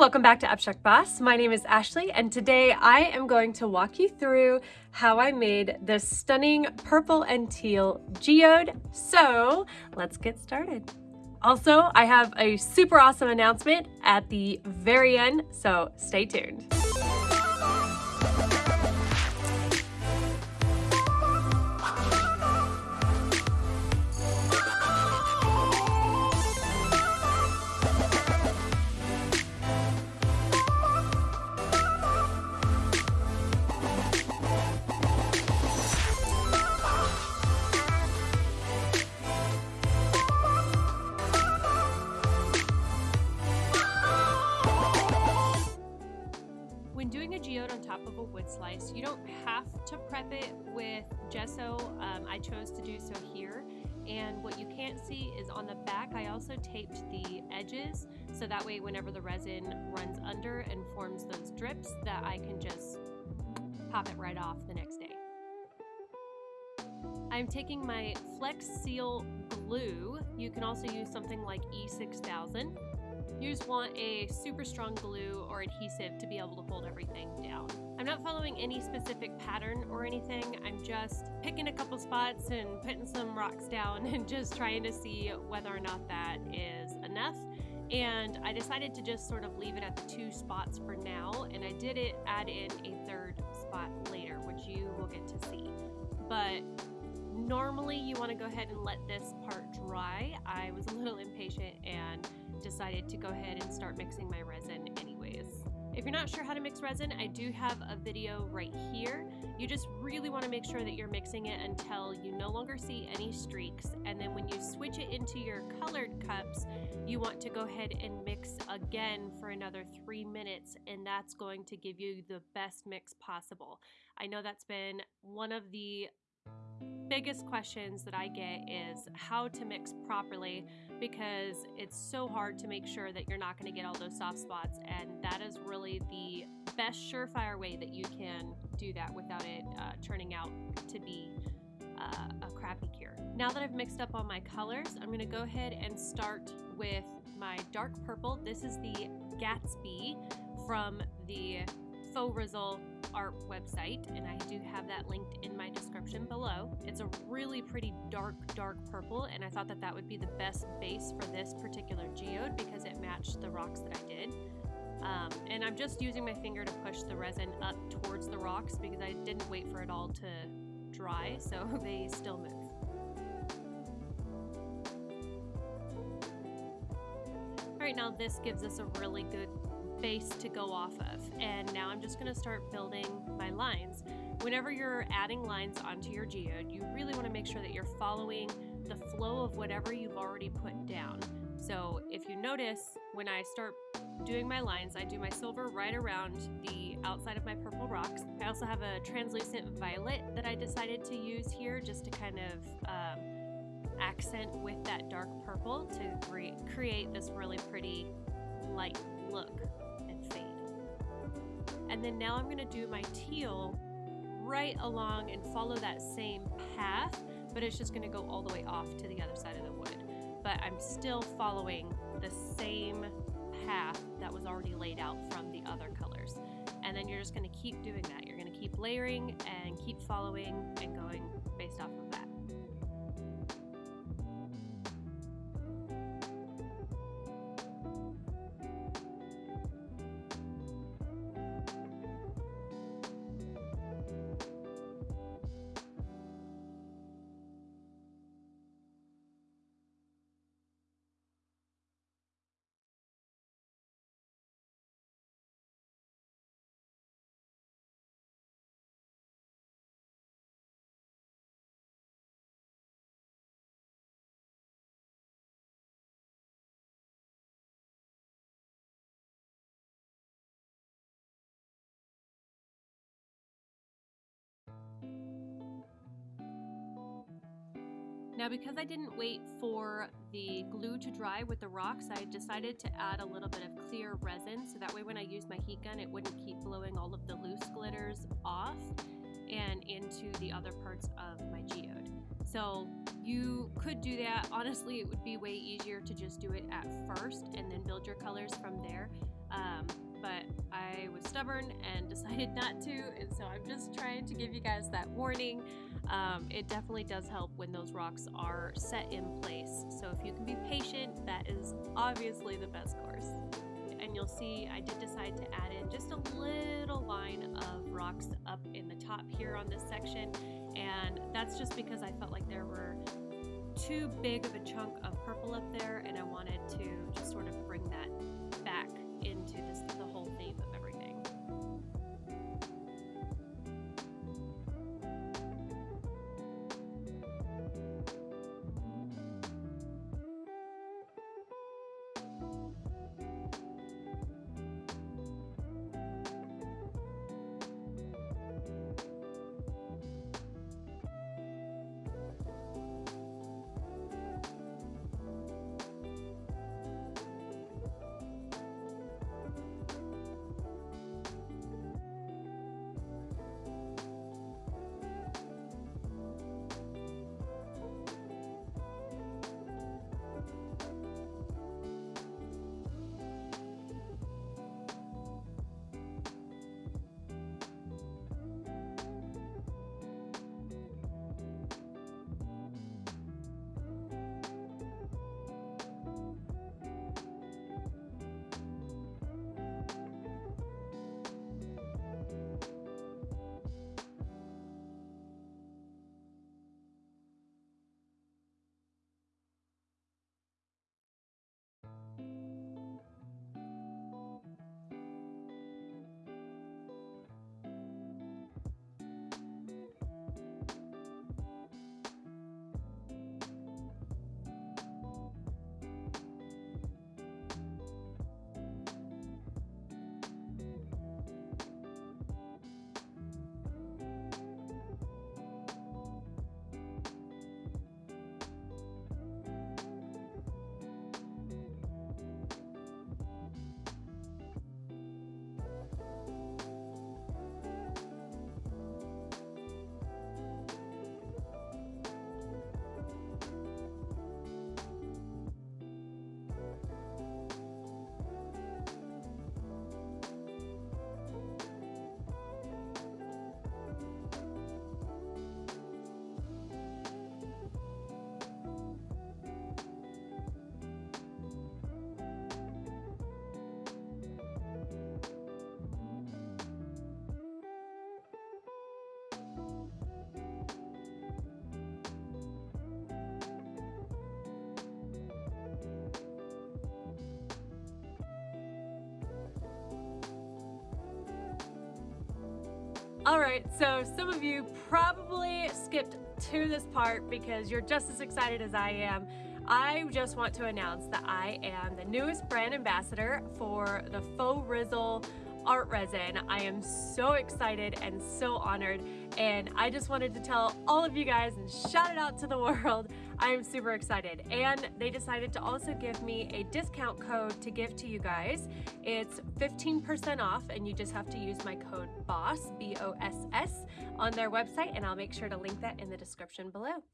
welcome back to Abstract Boss. My name is Ashley and today I am going to walk you through how I made this stunning purple and teal geode. So let's get started. Also, I have a super awesome announcement at the very end, so stay tuned. On top of a wood slice. You don't have to prep it with gesso. Um, I chose to do so here. And what you can't see is on the back, I also taped the edges so that way whenever the resin runs under and forms those drips that I can just pop it right off the next day. I'm taking my Flex Seal glue. You can also use something like E6000 you just want a super strong glue or adhesive to be able to hold everything down. I'm not following any specific pattern or anything. I'm just picking a couple spots and putting some rocks down and just trying to see whether or not that is enough. And I decided to just sort of leave it at the two spots for now. And I did it add in a third spot later, which you will get to see. But normally you want to go ahead and let this part dry. I was a little impatient and decided to go ahead and start mixing my resin anyways. If you're not sure how to mix resin, I do have a video right here. You just really want to make sure that you're mixing it until you no longer see any streaks. And then when you switch it into your colored cups, you want to go ahead and mix again for another three minutes. And that's going to give you the best mix possible. I know that's been one of the biggest questions that I get is how to mix properly because it's so hard to make sure that you're not going to get all those soft spots and that is really the best surefire way that you can do that without it uh, turning out to be uh, a crappy cure. Now that I've mixed up all my colors, I'm going to go ahead and start with my dark purple. This is the Gatsby from the Faux Result art website, and I do have that linked in my description below. It's a really pretty dark, dark purple, and I thought that that would be the best base for this particular geode because it matched the rocks that I did. Um, and I'm just using my finger to push the resin up towards the rocks because I didn't wait for it all to dry, so they still move. Right now this gives us a really good base to go off of. And now I'm just gonna start building my lines. Whenever you're adding lines onto your geode, you really wanna make sure that you're following the flow of whatever you've already put down. So if you notice, when I start doing my lines, I do my silver right around the outside of my purple rocks. I also have a translucent violet that I decided to use here just to kind of um, accent with that dark purple to create this really pretty light look. And then now I'm gonna do my teal right along and follow that same path, but it's just gonna go all the way off to the other side of the wood. But I'm still following the same path that was already laid out from the other colors. And then you're just gonna keep doing that. You're gonna keep layering and keep following and going based off of that. Now because I didn't wait for the glue to dry with the rocks, I decided to add a little bit of clear resin so that way when I use my heat gun it wouldn't keep blowing all of the loose glitters off and into the other parts of my geode. So you could do that. Honestly, it would be way easier to just do it at first and then build your colors from there. Um, stubborn and decided not to, and so I'm just trying to give you guys that warning. Um, it definitely does help when those rocks are set in place. So if you can be patient, that is obviously the best course. And you'll see I did decide to add in just a little line of rocks up in the top here on this section. And that's just because I felt like there were too big of a chunk of purple up there and I wanted to just sort of bring that back into this theme of everything. All right, so some of you probably skipped to this part because you're just as excited as I am. I just want to announce that I am the newest brand ambassador for the Faux Rizzle art resin. I am so excited and so honored and I just wanted to tell all of you guys and shout it out to the world. I am super excited and they decided to also give me a discount code to give to you guys. It's 15% off and you just have to use my code BOSS, B-O-S-S on their website and I'll make sure to link that in the description below.